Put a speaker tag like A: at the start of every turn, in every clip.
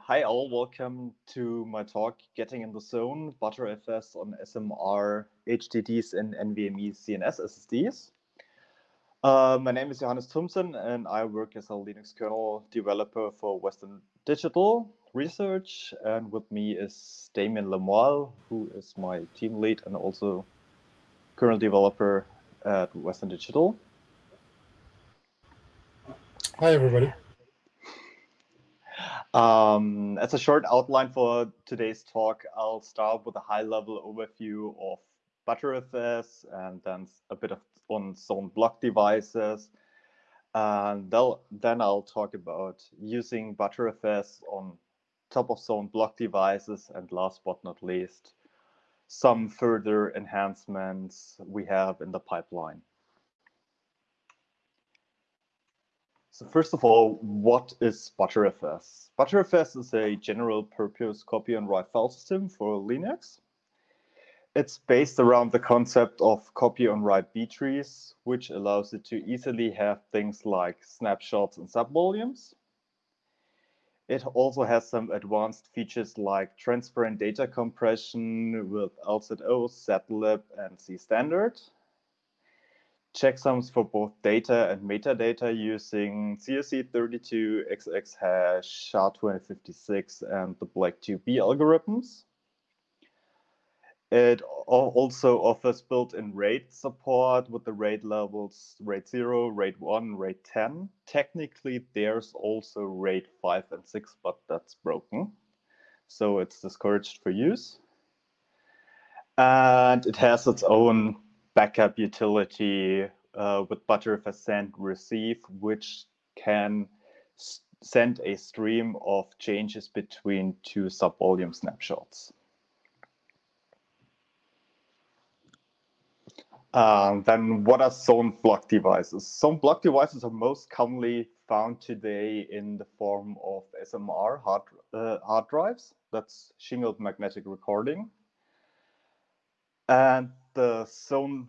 A: hi all, welcome to my talk, Getting in the Zone, Btrfs on SMR, HDDs and NVMe ZNS SSDs. Uh, my name is Johannes Thumshirn and I work as a Linux kernel developer for Western Digital Research. And with me is Damien Le Moal, who is my team lead and also kernel developer at Western Digital.
B: Hi, everybody.
A: Um, as a short outline for today's talk, I'll start with a high-level overview of Btrfs and then a bit of on zone block devices. And then I'll talk about using Btrfs on top of zone block devices and last but not least, some further enhancements we have in the pipeline. So first of all, what is ButterFS? ButterFS is a general purpose copy on write file system for Linux. It's based around the concept of copy on write B trees, which allows it to easily have things like snapshots and subvolumes. It also has some advanced features like transparent data compression with LZO, zlib, and Zstandard, checksums for both data and metadata using CRC32, xxHash, SHA-256, and the BLAKE2b algorithms. It also offers built-in RAID support with the RAID levels RAID 0, RAID 1, RAID 10. Technically, there's also RAID 5 and 6, but that's broken. So it's discouraged for use. And it has its own backup utility uh, with Btrfs send receive, which can send a stream of changes between two subvolume snapshots. Um, then what are zone block devices? Zone block devices are most commonly found today in the form of SMR hard, uh, hard drives. That's shingled magnetic recording. And the zone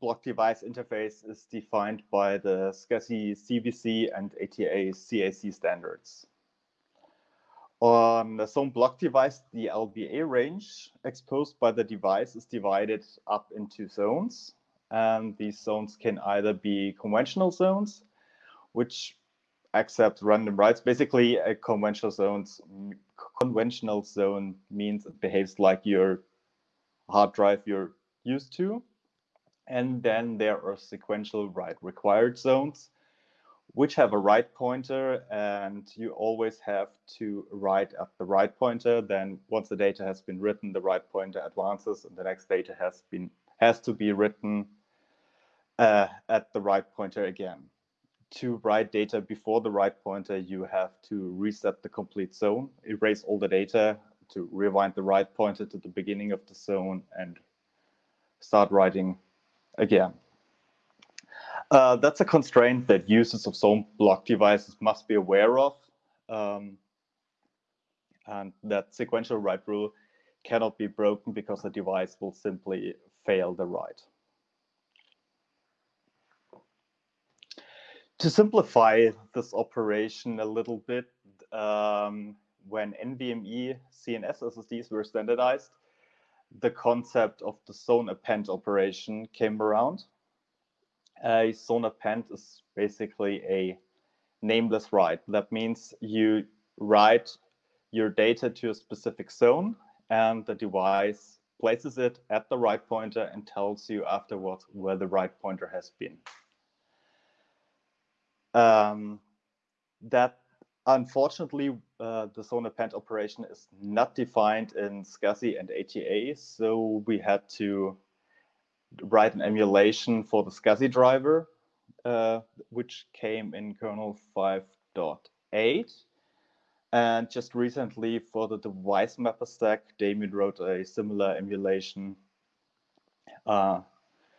A: block device interface is defined by the SCSI ZBC and ATA ZAC standards. On the zone block device, the LBA range exposed by the device is divided up into zones. And these zones can either be conventional zones, which accept random writes. Basically, a conventional zones conventional zone means it behaves like your hard drive you're used to. And then there are sequential write required zones, which have a write pointer, and you always have to write at the write pointer. Then once the data has been written, the write pointer advances, and the next data has been has to be written uh, at the write pointer again. To write data before the write pointer, you have to reset the complete zone, erase all the data, to rewind the write pointer to the beginning of the zone, and start writing again. Uh, that's a constraint that users of zone block devices must be aware of. Um, and that sequential write rule cannot be broken because the device will simply fail the write. To simplify this operation a little bit, um, when NVMe ZNS SSDs were standardized, the concept of the zone append operation came around. A zone append is basically a nameless write. That means you write your data to a specific zone and the device places it at the write pointer and tells you afterwards where the write pointer has been. Um, that Unfortunately, uh, the zone append operation is not defined in SCSI and ATA, so we had to write an emulation for the SCSI driver, uh, which came in kernel 5.8. And just recently for the device mapper stack, Damien wrote a similar emulation. Uh,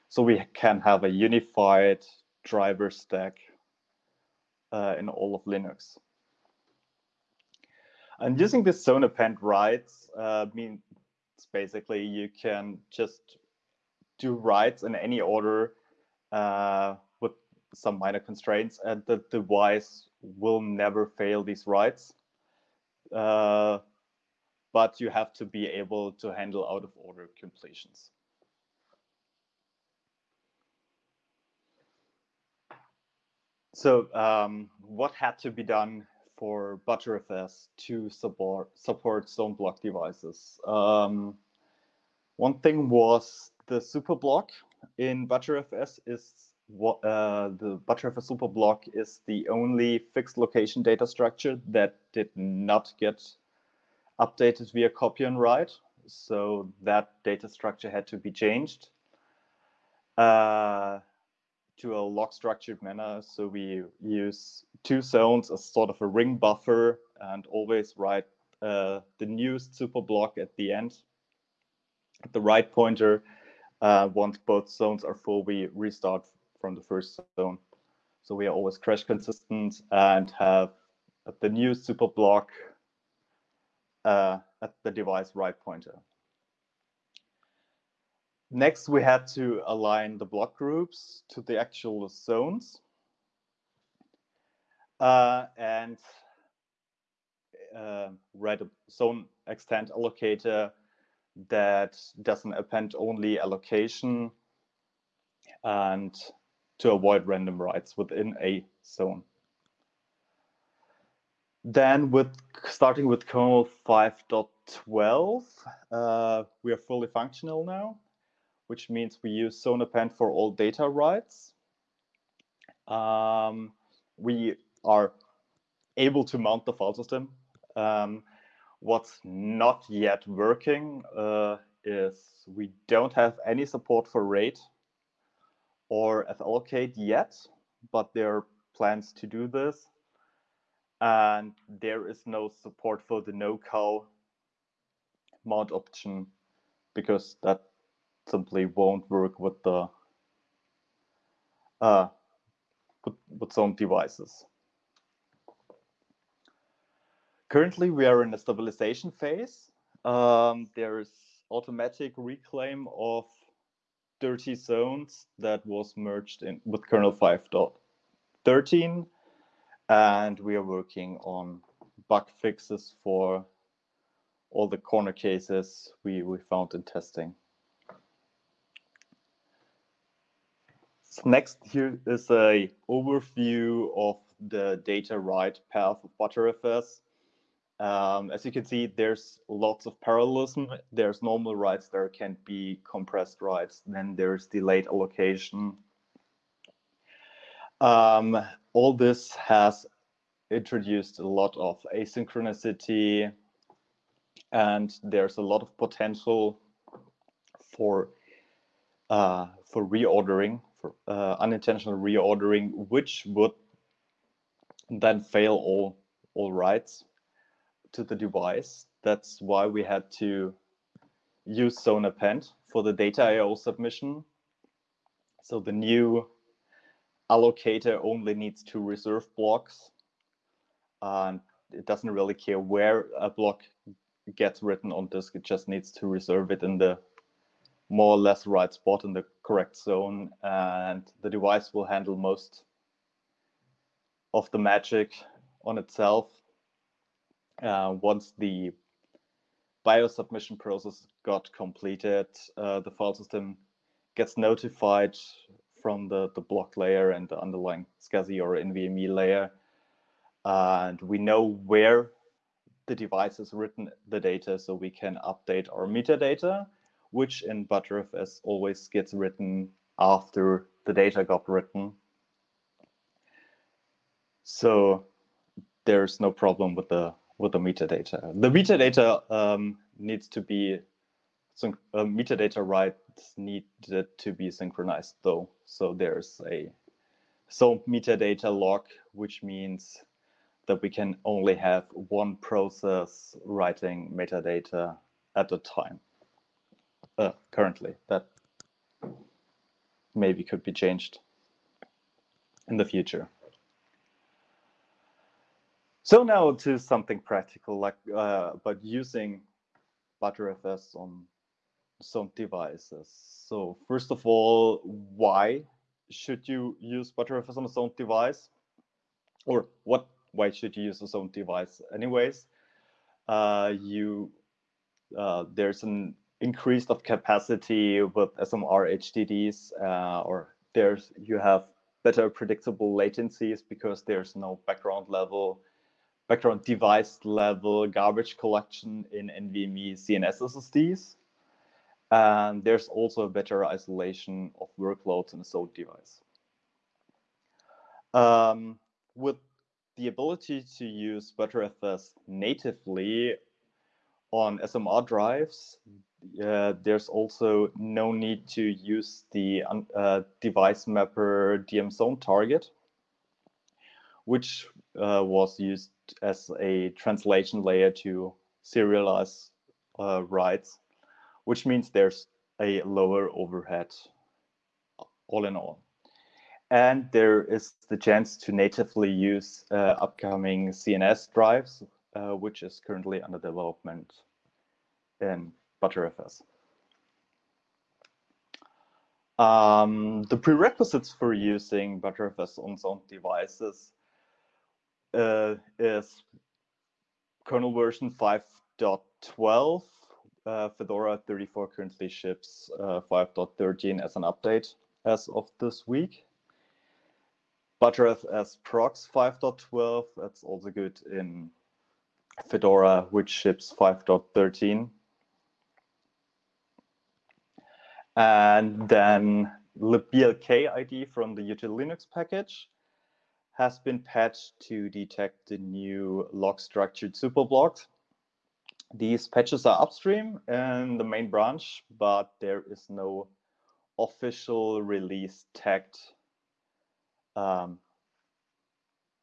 A: so we can have a unified driver stack uh, in all of Linux. And using this zone append writes uh, means basically you can just do writes in any order uh, with some minor constraints, and the device will never fail these writes. uh, but you have to be able to handle out of order completions. So um, what had to be done for Btrfs to support, support zone block devices? Um, one thing was the superblock in Btrfs is what uh, the Btrfs superblock is the only fixed location data structure that did not get updated via copy on write. So that data structure had to be changed. Uh, to a log structured manner. So we use two zones as sort of a ring buffer and always write uh, the newest super block at the end. At the write pointer, uh, once both zones are full, we restart from the first zone. So we are always crash consistent and have the new super block uh, at the device write pointer. Next, we had to align the block groups to the actual zones. Uh, and uh, write a zone extent allocator that doesn't append only allocation and to avoid random writes within a zone. Then with starting with kernel 5.12, uh, we are fully functional now which means we use zone append for all data writes. Um, we are able to mount the file system. Um, what's not yet working uh, is we don't have any support for RAID or fallocate yet, but there are plans to do this. And there is no support for the no-cow mount option because that simply won't work with the uh, with, with some devices. Currently, we are in a stabilization phase. Um, there is automatic reclaim of dirty zones that was merged in with kernel 5.13 and we are working on bug fixes for all the corner cases we, we found in testing. Next here is a overview of the data write path of Btrfs. Um, as you can see, there's lots of parallelism. There's normal writes, there can be compressed writes, then there's delayed allocation. Um, all this has introduced a lot of asynchronicity, and there's a lot of potential for uh, for reordering for uh, unintentional reordering, which would then fail all all writes to the device. That's why we had to use zone append for the data IO submission. So the new allocator only needs to reserve blocks. And it doesn't really care where a block gets written on disk. It just needs to reserve it in the more or less right spot in the correct zone and the device will handle most of the magic on itself uh, once the BIOS submission process got completed uh, the file system gets notified from the, the block layer and the underlying SCSI or NVMe layer. And we know where the device has written the data so we can update our metadata which in Btrfs always gets written after the data got written. So there's no problem with the with the metadata. The metadata um, needs to be uh, metadata writes needed to be synchronized though. So there's a so metadata lock, which means that we can only have one process writing metadata at a time uh, currently. That maybe could be changed in the future. So now to something practical, like uh, about using Btrfs on some devices. So first of all, why should you use Btrfs on a zone device? Or what? Why should you use a zone device anyways? uh, you uh, there's an increase of capacity with SMR HDDs, uh, or there's you have better predictable latencies because there's no background level, background device level garbage collection in NVMe ZNS SSDs. And there's also a better isolation of workloads in a SOAT device. Um, with the ability to use Btrfs natively on SMR drives, uh, there's also no need to use the uh, device mapper DM zone target, which uh, was used as a translation layer to serialize uh, writes, which means there's a lower overhead all in all. And there is the chance to natively use uh, upcoming ZNS drives, uh, which is currently under development in Btrfs. Um, the prerequisites for using Btrfs on some devices uh, is kernel version 5.12. Uh, Fedora 34 currently ships uh, 5.13 as an update as of this week. btrfs-progs 5.12, that's also good in Fedora, which ships 5.13. And then libblkid from the util Linux package has been patched to detect the new log structured superblocks. These patches are upstream in the main branch, but there is no official release tagged um,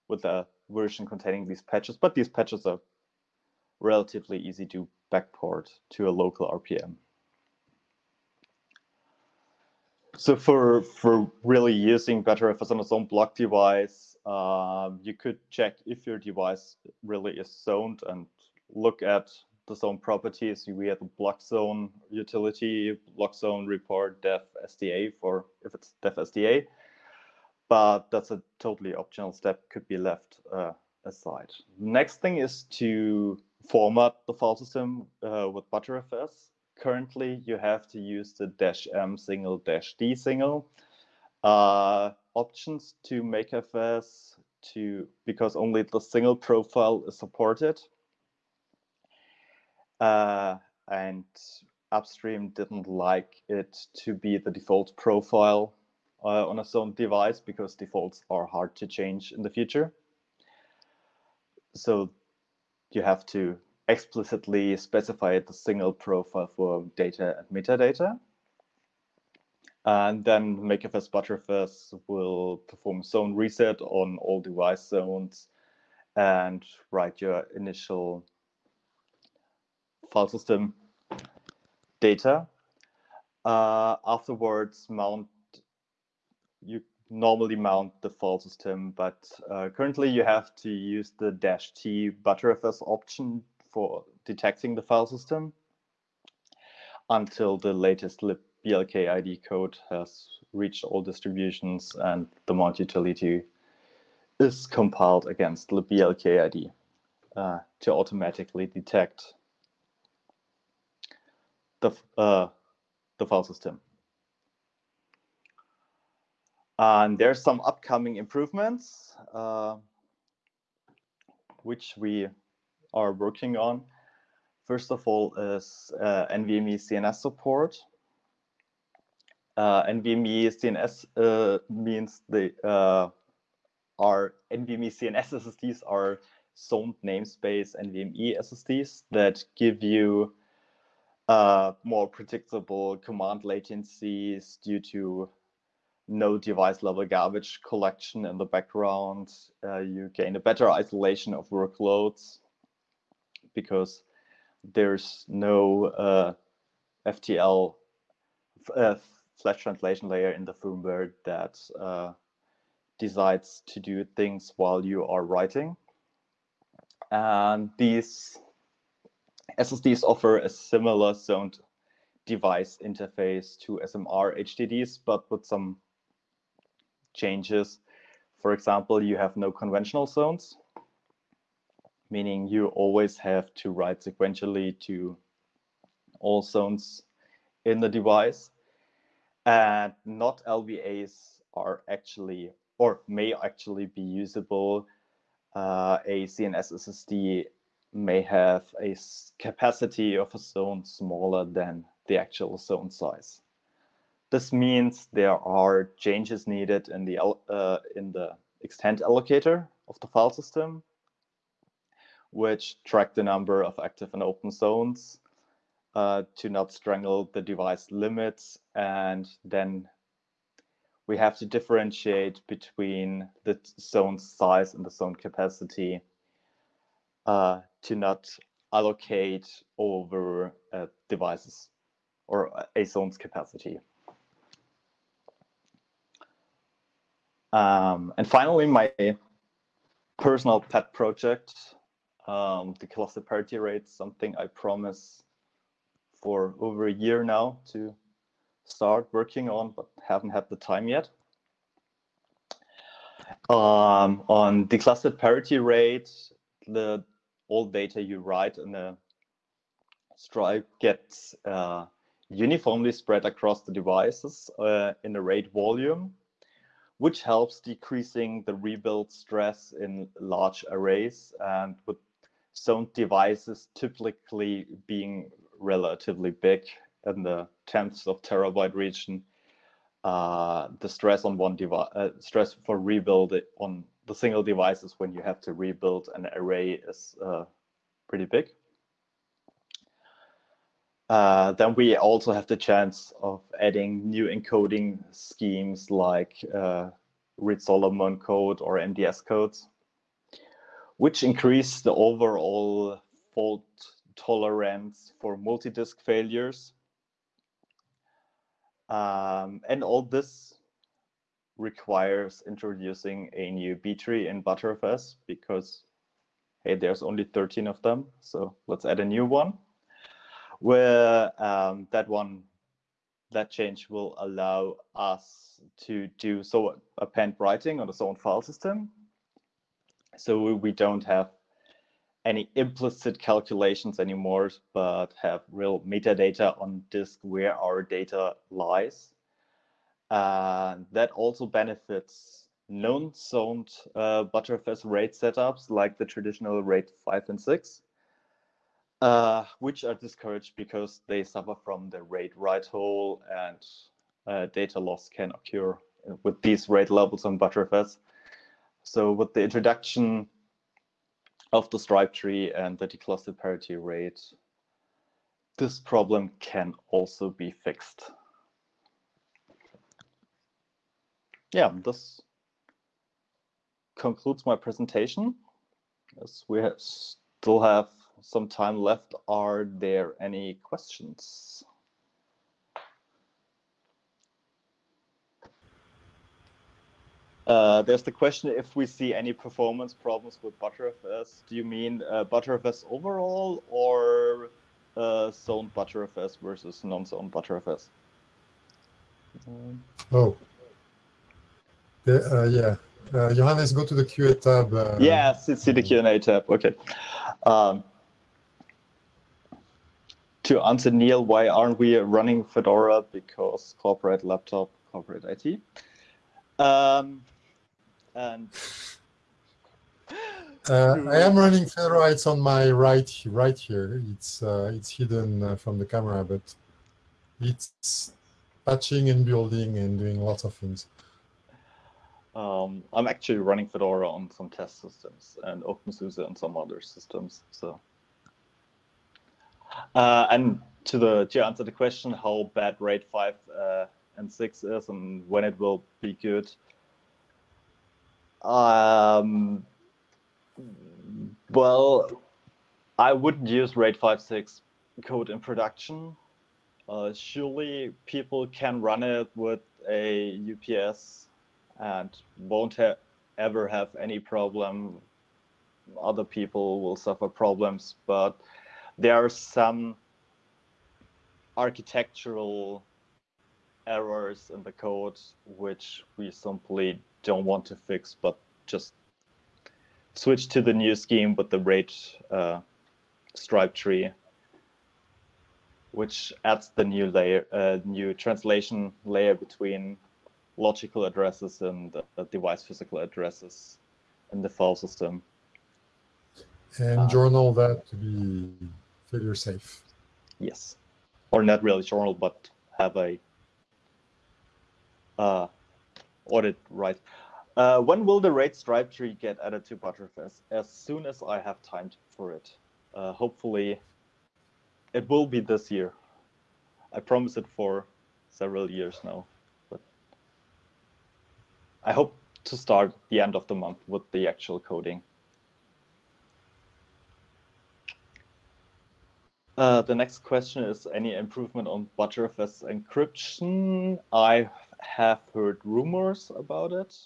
A: with a version containing these patches, but these patches are relatively easy to backport to a local RPM. So for for really using Btrfs on its own block device, um, you could check if your device really is zoned and look at the zone properties. We have the blkzone utility, blkzone report def SDA for if it's def SDA, but that's a totally optional step, could be left uh, aside. Next thing is to format the file system uh, with Btrfs currently you have to use the dash m single dash d single. Uh, options to make mkfs to because only the single profile is supported. Uh, and upstream didn't like it to be the default profile uh, on a zone device because defaults are hard to change in the future. So you have to explicitly specify the single profile for data and metadata. And then mkfs Btrfs will perform zone reset on all device zones and write your initial file system data. Uh, afterwards, mount you normally mount the file system, but uh, currently you have to use the dash T Btrfs option for detecting the file system until the latest libblkid code has reached all distributions and the mount utility is compiled against libblkid uh, to automatically detect the, uh, the file system. And there's some upcoming improvements, uh, which we are working on. First of all is uh, NVMe ZNS support. Uh, NVMe ZNS uh, means the uh, our NVMe ZNS SSDs are zoned namespace NVMe SSDs that give you uh, more predictable command latencies due to no device level garbage collection in the background. Uh, you gain a better isolation of workloads because there's no uh, FTL uh, flash translation layer in the firmware that uh, decides to do things while you are writing. And these SSDs offer a similar zoned device interface to SMR HDDs, but with some changes. For example, you have no conventional zones meaning you always have to write sequentially to all zones in the device. And not LBAs are actually, or may actually be usable. Uh, a ZNS SSD may have a capacity of a zone smaller than the actual zone size. This means there are changes needed in the uh, in the extent allocator of the file system, which track the number of active and open zones uh, to not strangle the device limits. And then we have to differentiate between the zone size and the zone capacity uh, to not allocate over uh, devices or a zone's capacity. Um, and finally, my personal pet project, um, the cluster parity rate, something I promise for over a year now to start working on, but haven't had the time yet. Um, on declustered parity RAID, the all data you write in the stripe gets uh, uniformly spread across the devices uh, in a RAID volume, which helps decreasing the rebuild stress in large arrays and with some devices typically being relatively big in the tenths of terabyte region. Uh, the stress on one device, uh, stress for rebuild on the single devices when you have to rebuild an array is uh, pretty big. Uh, then we also have the chance of adding new encoding schemes like uh, Reed-Solomon code or MDS codes, which increase the overall fault tolerance for multi-disk failures. Um, and all this requires introducing a new B tree in Btrfs because, hey, there's only 13 of them. So let's add a new one where um, that one, that change will allow us to do so append writing on its own file system. So we don't have any implicit calculations anymore, but have real metadata on disk where our data lies. Uh, that also benefits non-zoned uh, Btrfs RAID setups like the traditional RAID 5 and 6, uh, which are discouraged because they suffer from the RAID write hole and uh, data loss can occur with these RAID levels on Btrfs. So with the introduction of the stripe tree and the declustered parity RAID, this problem can also be fixed. Yeah, this concludes my presentation. As we have still have some time left, are there any questions? Uh, there's the question if we see any performance problems with ButterFS. Do you mean uh, Btrfs overall or uh, zoned Btrfs versus non-zoned Btrfs?
B: Oh. Uh, yeah. Uh, Johannes, go to the QA tab. Uh,
A: yes, it's in the Q&A tab. Okay. Um, to answer Neil, why aren't we running Fedora? Because corporate laptop, corporate IT. Um, and
B: uh, I am running Fedora. It's on my right, right here. It's uh, it's hidden uh, from the camera, but it's patching and building and doing lots of things.
A: Um, I'm actually running Fedora on some test systems and OpenSUSE on some other systems. So, uh, and to the to answer the question, how bad RAID five uh, and six is and when it will be good. Um, well, I wouldn't use RAID 5.6 code in production. Uh, surely people can run it with a UPS and won't ha ever have any problem. Other people will suffer problems, but there are some architectural errors in the code which we simply don't want to fix, but just switch to the new scheme with the RAID uh, stripe tree, which adds the new layer, uh, new translation layer between logical addresses and uh, device physical addresses in the file system.
B: And uh, journal that to be failure safe.
A: Yes, or not really journal, but have a uh, audit right. Uh, when will the RAID stripe tree get added to Btrfs? As soon as I have time for it. Uh, hopefully, it will be this year. I promise it for several years now, but I hope to start the end of the month with the actual coding. Uh, the next question is any improvement on Btrfs encryption? I have heard rumors about it.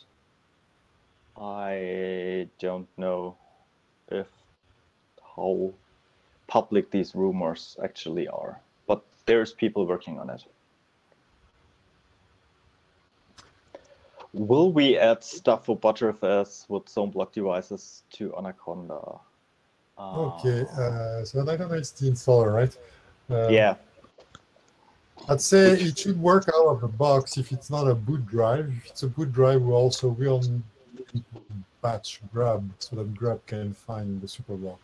A: I don't know if how public these rumors actually are, but there's people working on it. Will we add stuff for Btrfs with zone block devices to Anaconda?
B: Okay, uh, so Anaconda is the installer, right?
A: Uh, yeah.
B: I'd say it should work out of the box if it's not a boot drive. If it's a boot drive, we also will patch grub so that grub can find the superblock.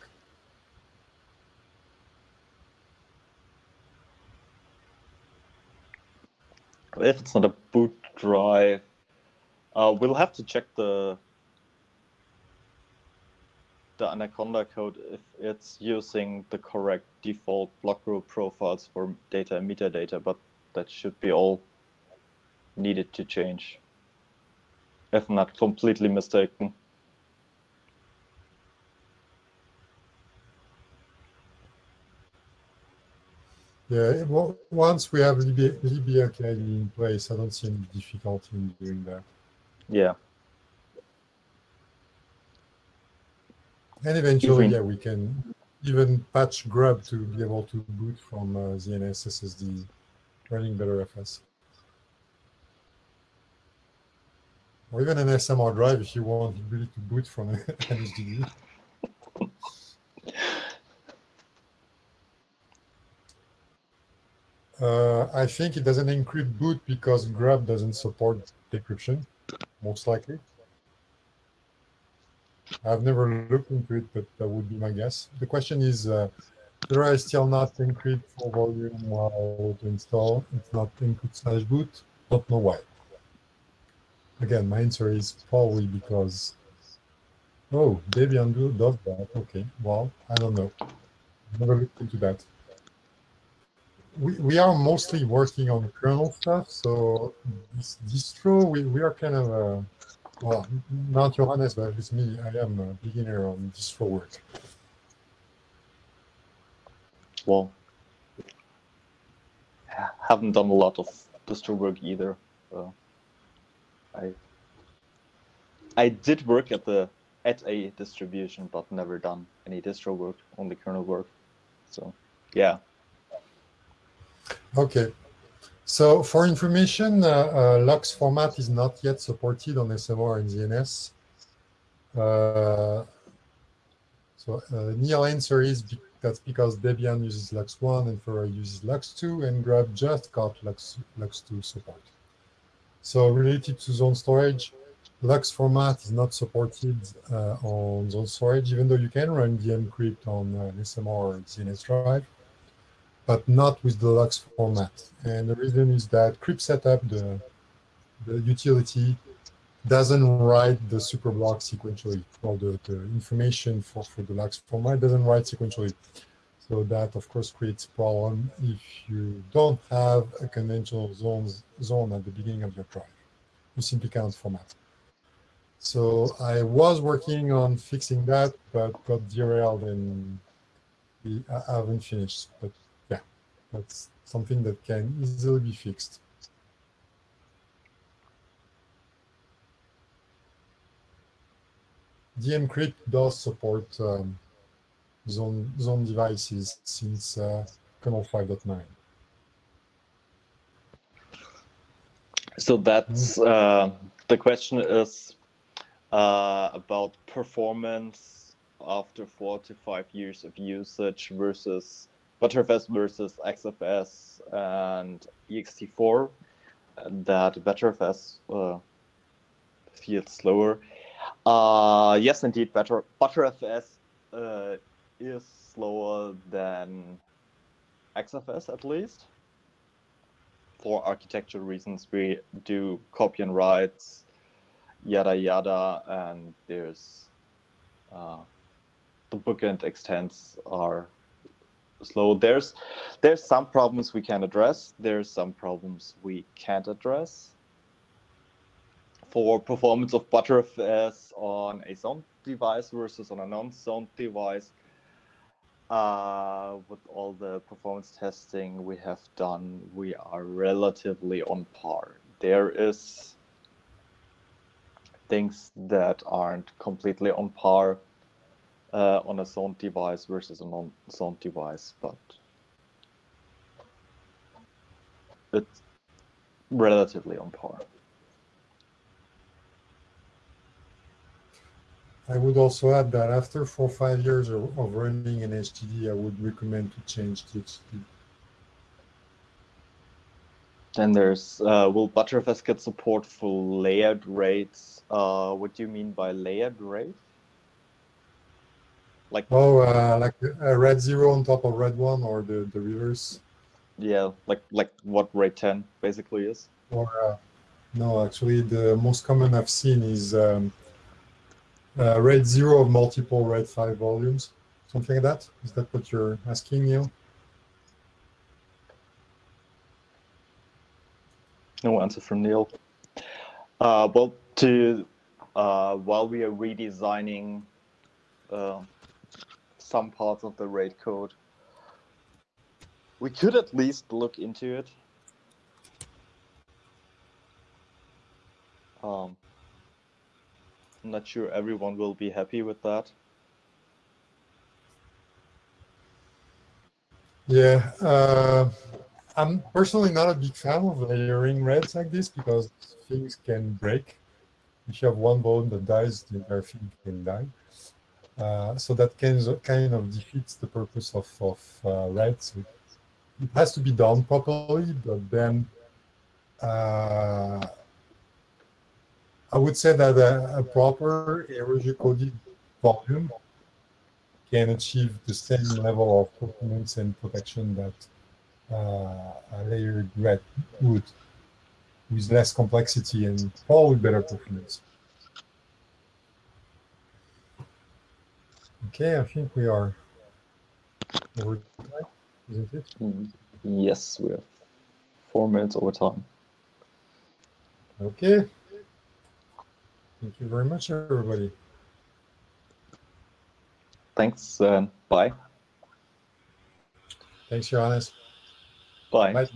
A: If it's not a boot drive, uh, we'll have to check the the Anaconda code if it's using the correct default block group profiles for data and metadata, but that should be all needed to change, if not completely mistaken.
B: Yeah, well, once we have Libya, Libya in place, I don't see any difficulty in doing that.
A: Yeah.
B: And eventually, yeah, we can even patch grub to be able to boot from uh, ZNS SSD running better FS. Or even an SMR drive if you want really to boot from an HDD. Uh, I think it doesn't include boot because grub doesn't support decryption, most likely. I've never looked into it, but that would be my guess. The question is, uh, there still not encrypt for volume while to install. It's not encrypt slash boot. Don't know why. Again, my answer is probably because, oh, Debian does that. Okay, well, I don't know. Never looked into that. We, we are mostly working on kernel stuff, so this distro, we, we are kind of uh, well, not Johannes, but with me, I am a beginner on distro work.
A: Well, haven't done a lot of distro work either. So I I did work at the at a distribution, but never done any distro work, only kernel work. So yeah.
B: Okay. So for information, uh, uh, LUKS format is not yet supported on SMR and ZNS. Uh, so uh, Neil answer is be that's because Debian uses LUKS 1 and Fedora uses LUKS 2 and Grub just got LUKS, LUKS2 support. So related to zone storage, LUKS format is not supported uh, on zone storage, even though you can run dmcrypt on an SMR or ZNS drive but not with the LUKS format. And the reason is that cryptsetup, the, the utility, doesn't write the superblock sequentially, or the, the information for, for the LUKS format doesn't write sequentially. So that, of course, creates problem if you don't have a conventional zones, zone at the beginning of your drive. You simply can't format. So I was working on fixing that, but got derailed and I haven't finished. But that's something that can easily be fixed. dmcrypt does support um, zone, zone devices since uh, kernel 5.9.
A: So that's uh, the question is, uh, about performance after four to five years of usage versus Btrfs versus XFS and ext4 that Btrfs uh, feels slower. Uh, yes, indeed, better Btrfs uh, is slower than XFS at least. For architecture reasons, we do copy on writes, yada yada, and there's uh, the bookend extents are slow. There's there's some problems we can address. There's some problems we can't address. For performance of Btrfs on a zoned device versus on a non-zoned device, uh, with all the performance testing we have done, we are relatively on par. There is things that aren't completely on par uh, on a zoned device versus a non-zoned device, but it's relatively on par.
B: I would also add that after four or five years of, of running an HDD, I would recommend to change to HDD.
A: Then there's, uh, will Btrfs get support for layered RAIDs? Uh, what do you mean by layered RAID? Like
B: oh, uh, like a RAID zero on top of RAID one, or the the reverse.
A: Yeah, like like what RAID 10 basically is.
B: Or uh, no, actually, the most common I've seen is um, uh, RAID 0 of multiple RAID 5 volumes, something like that? Is that what you're asking, Neil?
A: No answer from Neil. Uh, well, to uh, while we are redesigning uh, some parts of the RAID code, we could at least look into it. Um, I'm not sure everyone will be happy with that.
B: Yeah, uh, I'm personally not a big fan of layering RAIDs like this because things can break. If you have one bone that dies, the entire thing can die. Uh, so that kind of, kind of defeats the purpose of, of uh, RAIDs. It, it has to be done properly, but then uh, I would say that a, a proper erasure-coded volume can achieve the same level of performance and protection that uh, a layered RAID would, with less complexity and probably better performance. Okay, I think we are over time, isn't it?
A: Yes, we have four minutes over time.
B: Okay. Thank you very much, everybody.
A: Thanks, and bye.
B: Thanks, Johannes.
A: Bye.
B: Bye.